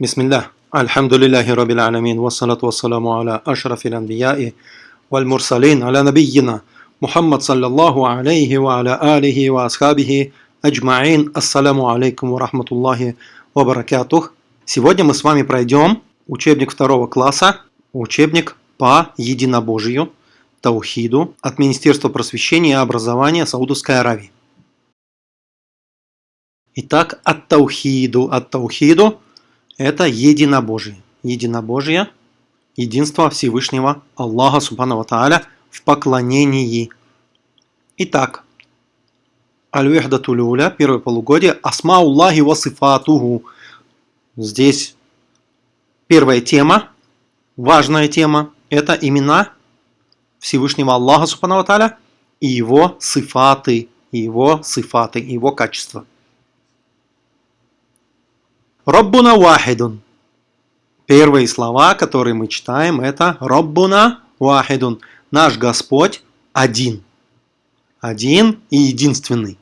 بسم الله الحمد لله رب العالمين والصلاة والسلام على أشرف الأنبياء والمرسلين على نبينا محمد صلى الله عليه وعلى آله وأصحابه أجمعين السلام عليكم ورحمة الله وبركاته Сегодня мы с вами пройдем учебник второго класса, учебник по единобожию, таухиду от Министерства просвещения и образования Саудовской Аравии. Итак, от таухиду, от таухиду это единобожие. Единобожие, единство Всевышнего Аллаха Субхану Тааля в поклонении. Итак, Аль-Вихдатулюля, первое полугодие, Асмауллахи васифатуху. Здесь первая тема, важная тема, это имена Всевышнего Аллаха Субхану Тааля и его сифаты, и его сифаты, его качества. Роббуна вахидун. Первые слова, которые мы читаем, это Роббуна вахидун. Наш Господь один. Один и единственный.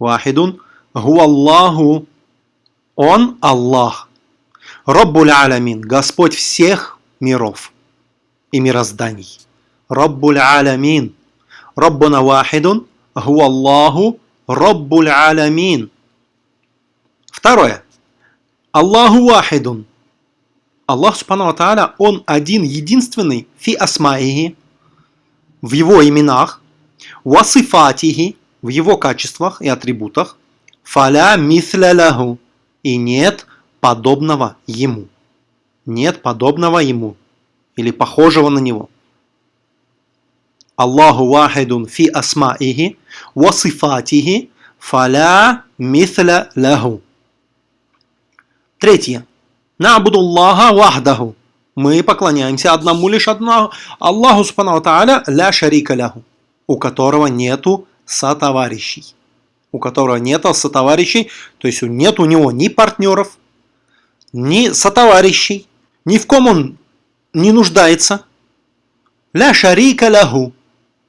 Вахидун. Гуаллаху. Он Аллах. Роббуль алямин. Господь всех миров и мирозданий. Роббуль алямин. Роббуна вахидун. Гуаллаху. Роббуль алямин. Второе. Аллаху вахидун. Аллах Субхану Тааля, Он один, единственный, фи асмаихи, в Его именах, васифатихи, в Его качествах и атрибутах, фаля мисля и нет подобного Ему. Нет подобного Ему, или похожего на Него. Аллаху вахидун фи асмаихи, васифатихи, фаля мисля лаху. Третье. Набудуллаха вахдаху. Мы поклоняемся одному лишь одному Аллаху Субхану Тааля ля шарика ляху, у которого нету сотоварищей. У которого нету сотоварищей, то есть нет у него ни партнеров, ни сотоварищей, ни в ком он не нуждается. Ля шарика ляху.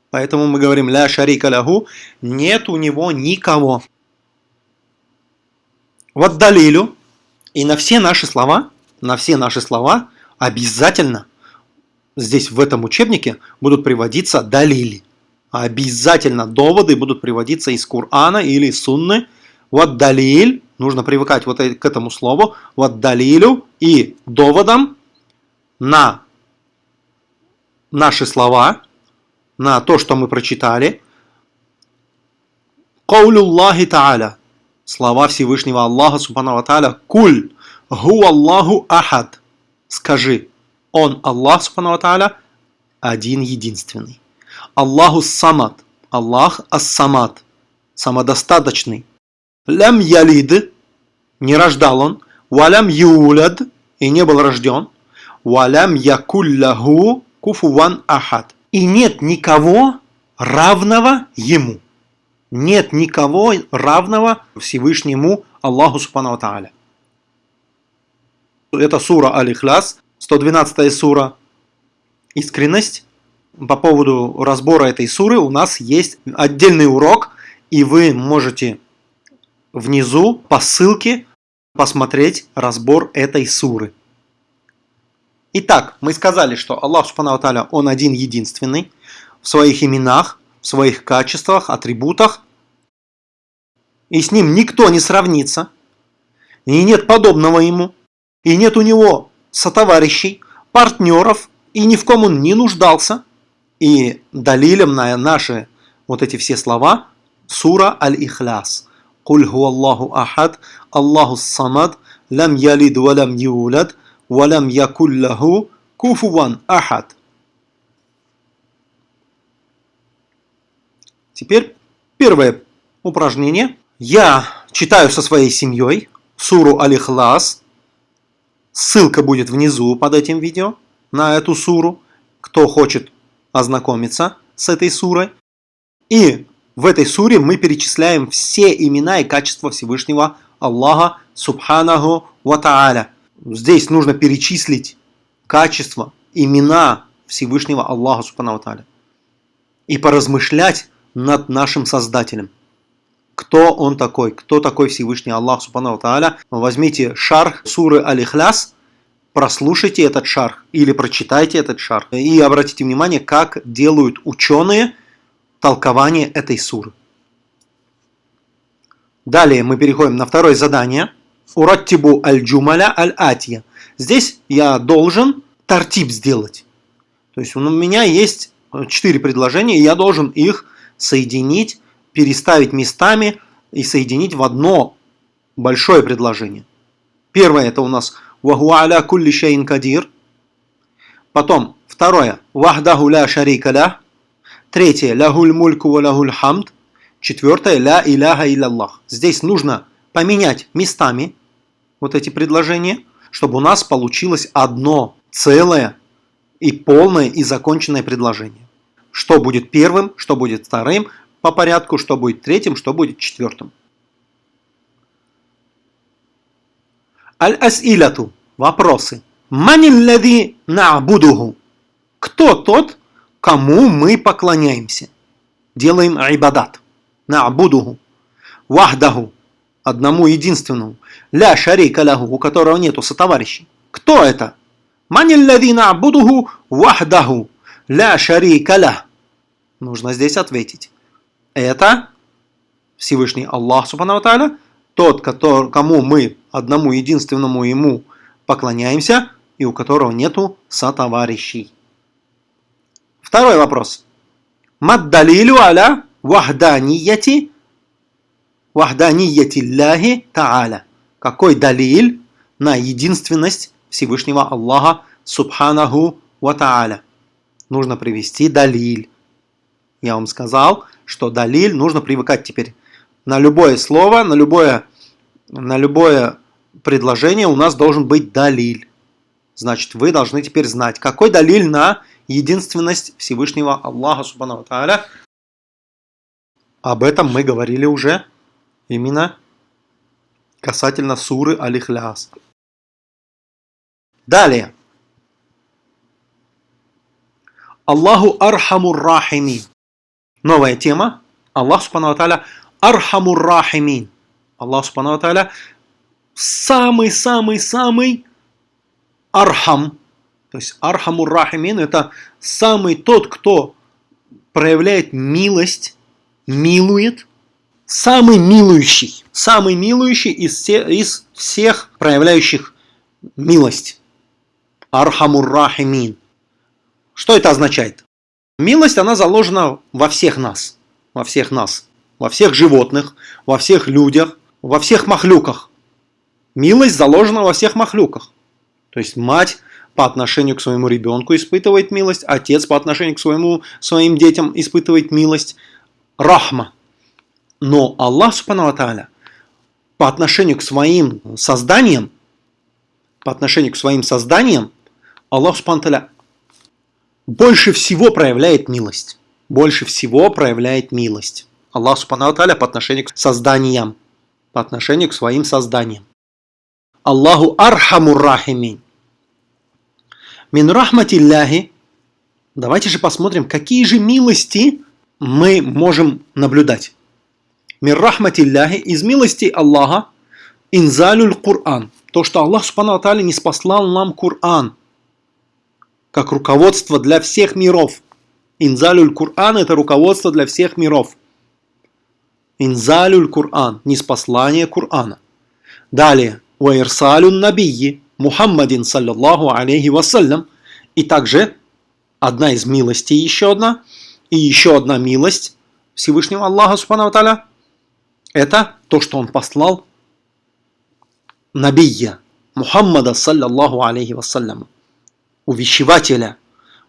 Поэтому мы говорим ля шарика ляху, нет у него никого. Вот далилю, и на все наши слова, на все наши слова обязательно здесь в этом учебнике будут приводиться далили. Обязательно доводы будут приводиться из Корана или Сунны. Вот далиль, нужно привыкать вот к этому слову, вот далилю и доводам на наши слова, на то, что мы прочитали. Каулюллахи Тааля слова Всевышнего Аллаха Субхану Тааля Куль Гу Аллаху Ахад Скажи, Он Аллах Субхану Тааля один единственный. Аллаху Самад Аллах Ас-Самад Самодостаточный. Лям Ялид Не рождал он. Валям Юляд И не был рожден. Валям Якулляху Куфуван Ахад И нет никого равного ему нет никого равного Всевышнему Аллаху Субхану Тааля. Это сура Аль-Ихляс, 112 сура. Искренность. По поводу разбора этой суры у нас есть отдельный урок, и вы можете внизу по ссылке посмотреть разбор этой суры. Итак, мы сказали, что Аллах Субхану Тааля, Он один единственный в своих именах, своих качествах, атрибутах, и с ним никто не сравнится, и нет подобного ему, и нет у него сотоварищей, партнеров, и ни в ком он не нуждался. И далилем на наши вот эти все слова сура Аль-Ихляс. Куль Аллаху ахад, Аллаху самад, лам ялид валам юлад, валам якуллаху куфуван ахад. Теперь первое упражнение. Я читаю со своей семьей суру Алихлас. Ссылка будет внизу под этим видео на эту суру. Кто хочет ознакомиться с этой сурой. И в этой суре мы перечисляем все имена и качества Всевышнего Аллаха Субханаху Ва. Здесь нужно перечислить качества, имена Всевышнего Аллаха Субханаху Ва. И поразмышлять над нашим Создателем. кто он такой, кто такой Всевышний Аллах Субхану Тааля. Возьмите шарх суры Алихляс, прослушайте этот шарх или прочитайте этот шарх и обратите внимание, как делают ученые толкование этой суры. Далее мы переходим на второе задание. Ураттибу аль-джумаля аль-атия. Здесь я должен тартиб сделать. То есть у меня есть четыре предложения, и я должен их соединить, переставить местами и соединить в одно большое предложение. Первое это у нас «Ваху аля кулли шейн кадир». Потом второе «Вахдаху ля шарика ля». Третье «Лягуль мульку ва лягуль хамд». Четвертое «Ля иляха илlallah». Здесь нужно поменять местами вот эти предложения, чтобы у нас получилось одно целое и полное и законченное предложение. Что будет первым, что будет вторым по порядку, что будет третьим, что будет четвертым. Аль-Ас'иляту. Вопросы. Маниллади на'будуху. Кто тот, кому мы поклоняемся? Делаем айбадат. На'будуху. Вахдаху. Одному единственному. Ля шарика лягу, у которого нету сотоварищей. Кто это? Маниллади на'будуху вахдаху. Ля шарика лях. Нужно здесь ответить. Это Всевышний Аллах Субхану Тааля, тот, который, кому мы одному единственному ему поклоняемся и у которого нету сотоварищей. Второй вопрос. Маддалилю аля вахданияти вахданияти Аллахи Та'аля. Какой далиль на единственность Всевышнего Аллаха Субханаху Ва Та'аля? Нужно привести далиль. Я вам сказал, что далиль нужно привыкать теперь. На любое слово, на любое, на любое предложение у нас должен быть далиль. Значит, вы должны теперь знать, какой далиль на единственность Всевышнего Аллаха Субхану Тааля. Об этом мы говорили уже именно касательно суры Аль-Ихляс. Далее. Аллаху أرحم الراحمين. Новая тема. Аллах سبحانه وتعالى أرحم الراحمين. Аллах سبحانه وتعالى самый-самый-самый أرحم. То есть أرحم الراحمين это самый тот, кто проявляет милость, милует, самый милующий, самый милующий из, все, из всех проявляющих милость. أرحم الراحمين. Что это означает? Милость, она заложена во всех нас, во всех нас, во всех животных, во всех людях, во всех махлюках. Милость заложена во всех махлюках. То есть мать по отношению к своему ребенку испытывает милость, отец по отношению к своему, своим детям испытывает милость. Рахма. Но Аллах Субхану по отношению к своим созданиям, по отношению к своим созданиям, Аллах Субхану больше всего проявляет милость. Больше всего проявляет милость. Аллах Субхану Тааля по отношению к созданиям, по отношению к своим созданиям. Аллаху архамур рахимин. Мин рахматилляхи. Давайте же посмотрим, какие же милости мы можем наблюдать. Мин рахматилляхи из милости Аллаха инзалюль Кур'ан. То, что Аллах Субхану Тааля не спаслал нам Кур'ан как руководство для всех миров. Инзалюль Кур'ан – это руководство для всех миров. Инзалюль Кур'ан – неспослание Кур'ана. Далее. Ваирсалюн набийи Мухаммадин саллаллаху алейхи вассалям. И также одна из милостей, еще одна, и еще одна милость Всевышнего Аллаха Субхану Таля, это то, что он послал Набия Мухаммада саллаллаху алейхи вассалям, увещевателя,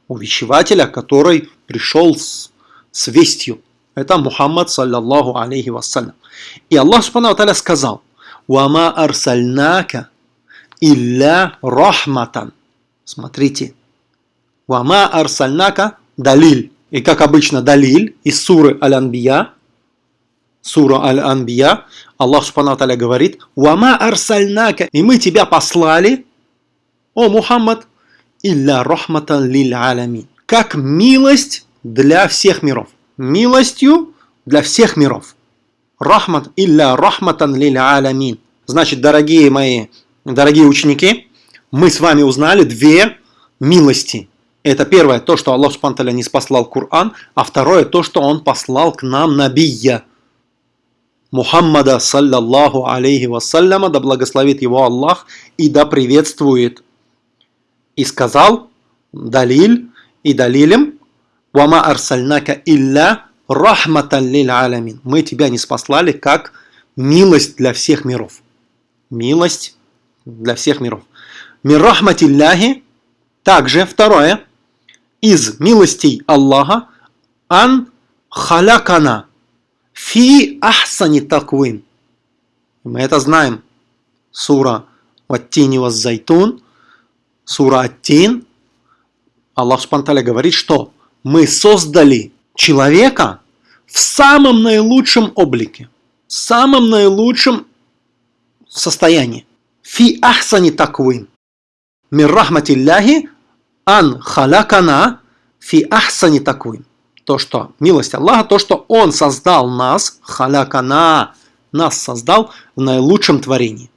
увещевателя, который пришел с, с вестью. Это Мухаммад саллаллаху алейхи вассалям. И Аллах Субхану Таля сказал, «Вама арсальнака илля рахматан». Смотрите. «Вама арсальнака» далиль. И как обычно далиль из суры Аль-Анбия, сура Аль-Анбия, Аллах Субхану говорит, «Вама арсальнака» и мы тебя послали, о Мухаммад, илля рахматан лиль алямин. Как милость для всех миров. Милостью для всех миров. рахмат илля рахматан лиль алямин. Значит, дорогие мои, дорогие ученики, мы с вами узнали две милости. Это первое, то, что Аллах Субтитры не спаслал Коран, а второе, то, что Он послал к нам Набия. Мухаммада, саллаллаху алейхи вассаляма, да благословит его Аллах и да приветствует. И сказал, далиль и далилем, вама арсальнака илля рахматан лиль алямин. Мы тебя не спаслали как милость для всех миров. Милость для всех миров. Мир рахматилляхи, также второе, из милостей Аллаха, ан халякана, Фи ахсани таквим. Мы это знаем. Сура Ваттини Зайтун, сура Аттин. Аллах Субтитры говорит, что мы создали человека в самом наилучшем облике, в самом наилучшем состоянии. Фи ахсани таквим. Мир рахматилляхи ан халякана фи ахсани таквим то, что милость Аллаха, то, что Он создал нас, халякана, нас создал в наилучшем творении.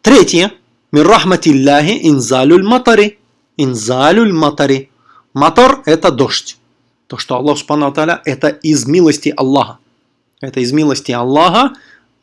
Третье. Миррахматилляхи инзалюль матари. Инзалюль матари. Матар – это дождь. То, что Аллах Субхану это из милости Аллаха. Это из милости Аллаха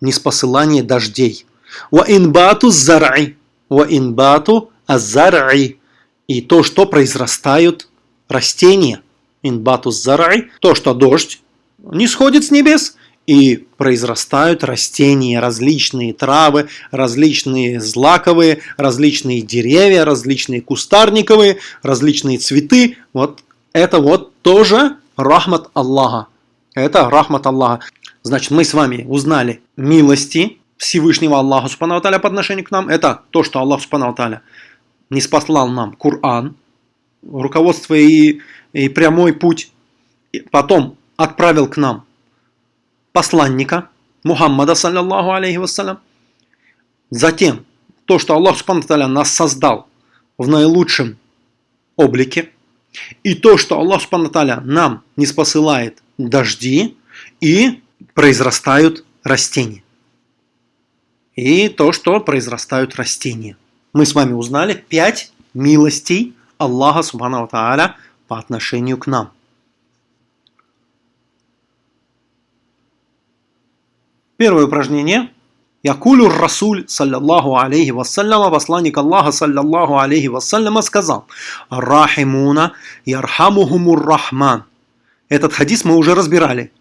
неспосылание дождей. Ва инбату зар'и. Ва инбату азар'и. И то, что произрастают растения – инбатус зарай, то, что дождь не сходит с небес, и произрастают растения, различные травы, различные злаковые, различные деревья, различные кустарниковые, различные цветы. Вот это вот тоже рахмат Аллаха. Это рахмат Аллаха. Значит, мы с вами узнали милости Всевышнего Аллаха Субхану по отношению к нам. Это то, что Аллах Субхану не спаслал нам Коран, руководство и и прямой путь. Потом отправил к нам посланника Мухаммада, саллиллаху алейхи вассалям. Затем то, что Аллах Субхану нас создал в наилучшем облике. И то, что Аллах Субхану нам не спосылает дожди и произрастают растения. И то, что произрастают растения. Мы с вами узнали пять милостей Аллаха Субхану по отношению к нам. Первое упражнение. Якулю Расуль, саллаллаху алейхи вассаляма, посланник Аллаха, саллаллаху алейхи вассаляма, сказал, Рахимуна ярхамухумур рахман. Этот хадис мы уже разбирали.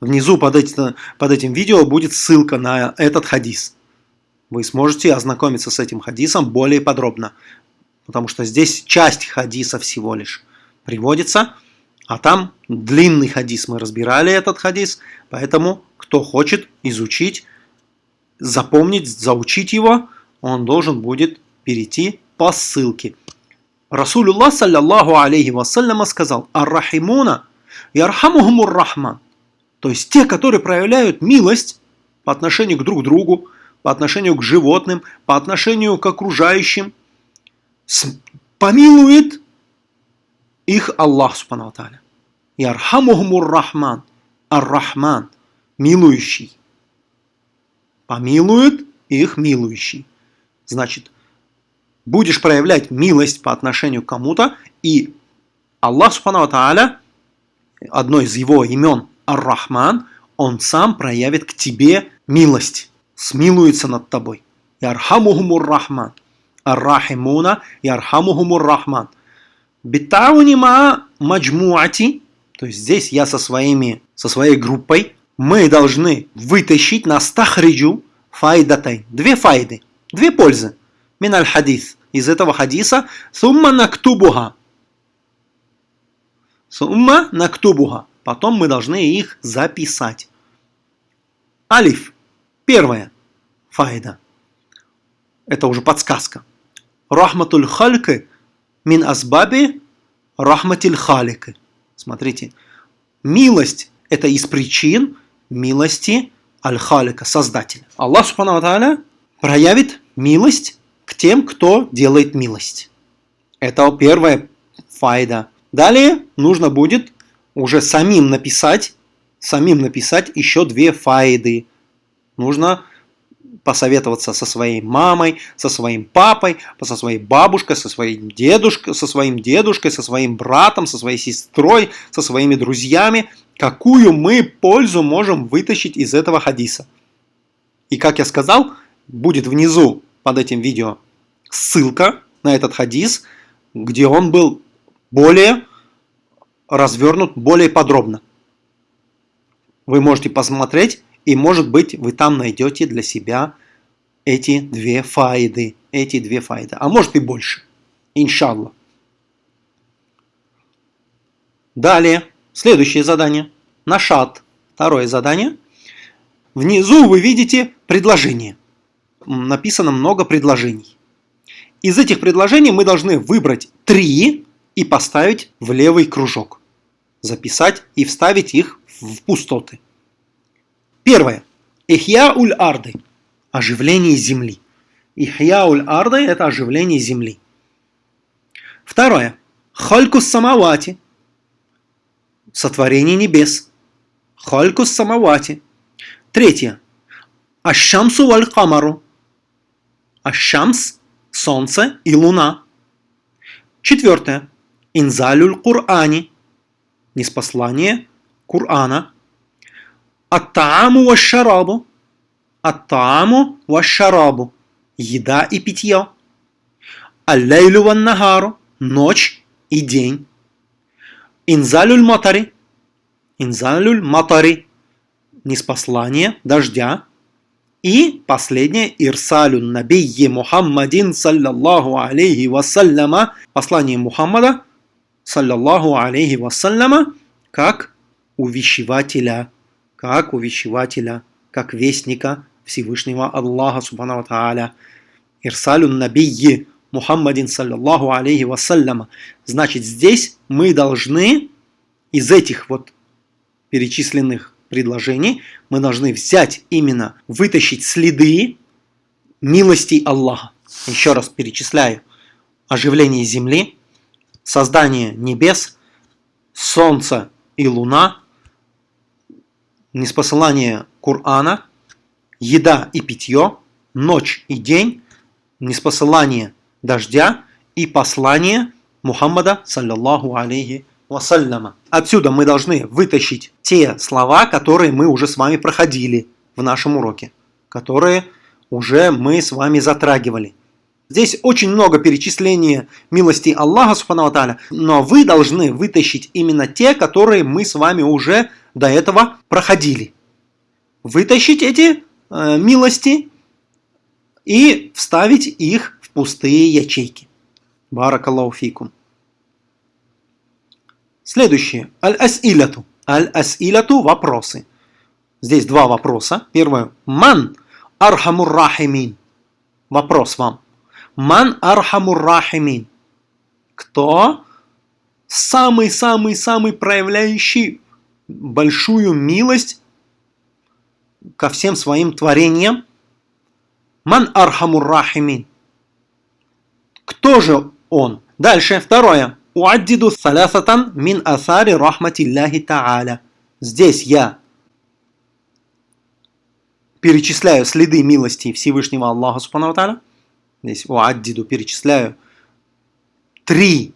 Внизу под, эти, под этим видео будет ссылка на этот хадис. Вы сможете ознакомиться с этим хадисом более подробно, потому что здесь часть хадиса всего лишь приводится, а там длинный хадис, мы разбирали этот хадис, поэтому кто хочет изучить, запомнить, заучить его, он должен будет перейти по ссылке. Расулюллах, саллаллаху алейхи вассаляма, сказал, «Ар-Рахимуна, ярхамухумур рахман». То есть те, которые проявляют милость по отношению к друг другу, по отношению к животным, по отношению к окружающим, помилует их Аллах Субхану архамухмур Рахман, Ар-Рахман, милующий. Помилует их милующий. Значит, будешь проявлять милость по отношению к кому-то, и Аллах Субхану Аталя, одно из его имен Ар-Рахман, он сам проявит к тебе милость, смилуется над тобой. Ярхамухумур Рахман. Ар-Рахимуна, Ярхамухумур Рахман. Битаунима маджмуати, то есть здесь я со, своими, со своей группой, мы должны вытащить на стахриджу файдатай. Две файды, две пользы. Миналь хадис. Из этого хадиса сумма нактубуха. Сумма нактубуха. Потом мы должны их записать. Алиф. Первая файда. Это уже подсказка. Рахматуль хальки Мин асбаби рахматиль халик. Смотрите, милость – это из причин милости аль-халика, Создателя. Аллах Субхану Тааля проявит милость к тем, кто делает милость. Это первая файда. Далее нужно будет уже самим написать самим написать еще две файды. Нужно посоветоваться со своей мамой, со своим папой, со своей бабушкой, со своим дедушкой, со своим дедушкой, со своим братом, со своей сестрой, со своими друзьями, какую мы пользу можем вытащить из этого хадиса. И как я сказал, будет внизу под этим видео ссылка на этот хадис, где он был более развернут, более подробно. Вы можете посмотреть и может быть вы там найдете для себя эти две файды. Эти две файды. А может и больше. Иншалла. Далее. Следующее задание. Нашат. Второе задание. Внизу вы видите предложение. Написано много предложений. Из этих предложений мы должны выбрать три и поставить в левый кружок. Записать и вставить их в пустоты. Первое. Ихья уль арды. Оживление земли. Ихья уль арды – это оживление земли. Второе. Холькус самавати. Сотворение небес. Холькус самавати. Третье. Ашамсу валь камару. Ашамс – солнце и луна. Четвертое. Инзалюль Кур'ани. Неспослание Кур'ана. Ат-тааму ва-шарабу. Ат-тааму ва-шарабу. Еда и питье. Аль-лейлю ван-нагару. Ночь и день. Инзалюль матари. Инзалюль матари. Неспослание дождя. И последнее Ирсалю Набийи Мухаммадин саллаллаху алейхи вассаляма послание Мухаммада саллаллаху алейхи вассаляма как увещевателя как увещевателя, как вестника Всевышнего Аллаха Субхану Тааля. Ирсалю Набийи Мухаммадин саллаллаху алейхи вассаляма. Значит, здесь мы должны из этих вот перечисленных предложений, мы должны взять именно, вытащить следы милости Аллаха. Еще раз перечисляю. Оживление земли, создание небес, солнца и луна, неспосылание Корана, еда и питье, ночь и день, неспосылание дождя и послание Мухаммада, саллаллаху алейхи вассаляма. Отсюда мы должны вытащить те слова, которые мы уже с вами проходили в нашем уроке, которые уже мы с вами затрагивали. Здесь очень много перечисления милости Аллаха, субхану но вы должны вытащить именно те, которые мы с вами уже до этого проходили. Вытащить эти э, милости и вставить их пустые ячейки. Баракаллаху фикум. Следующее. Аль-асиляту. Аль-асиляту – вопросы. Здесь два вопроса. Первое. Ман архамур рахимин. Вопрос вам. Ман архамур рахимин. Кто самый-самый-самый проявляющий большую милость ко всем своим творениям. Ман архамур рахимин. Кто же он? Дальше, второе. Уаддиду салясатан мин асари рахматилляхи та'аля. Здесь я перечисляю следы милости Всевышнего Аллаха Субхану Здесь уаддиду перечисляю три,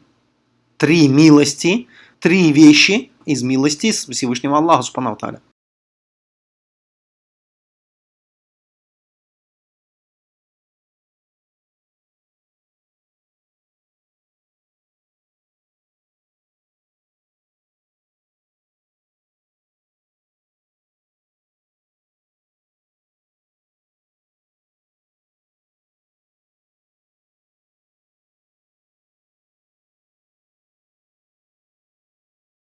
три милости, три вещи, из милости Всевышнего Аллаха Субхану